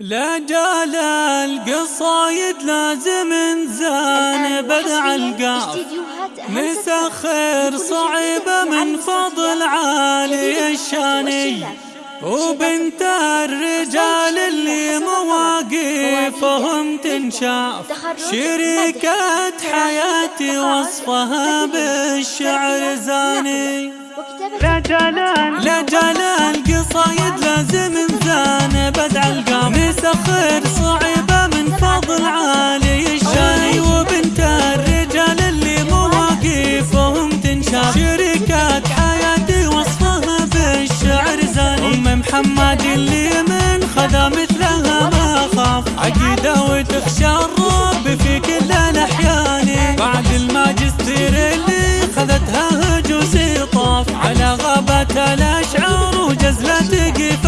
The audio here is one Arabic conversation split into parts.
لا جال القصايد لازم انزان بدع القاف. مسخر صعيبة من فضل عالي الشاني. وبنت الرجال اللي مواقفهم تنشاف. شريكة حياتي وصفها بالشعر زاني. لا جلال لا جلال قصايد لازم شريكة حياتي وصفها بالشعر زاني. أم محمد اللي من خذا مثلها ما خاف. عقيدة وتخشى الرب في كل الأحيان. بعد الماجستير اللي خذتها هجوسي طاف. على غابة الأشعار وجزلة قفاني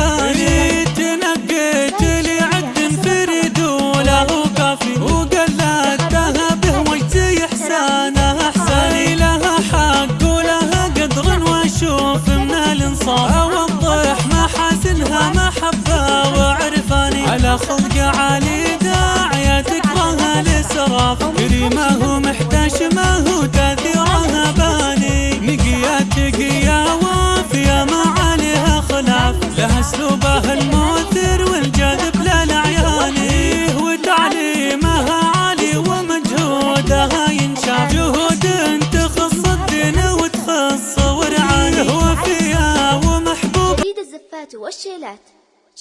خلق عالي داعية تكره الإسراف كريمة ومحتشمة وتأثيرها باني. نقية تقية وافية ما عليها خلاف. لها اسلوبها المؤثر والجاذب للأعيان. وتعليمها عالي ومجهودها ينشاف. جهود تخص الدين وتخص ورعانه. وفيها ومحبوب. جديد الزفات والشيلات.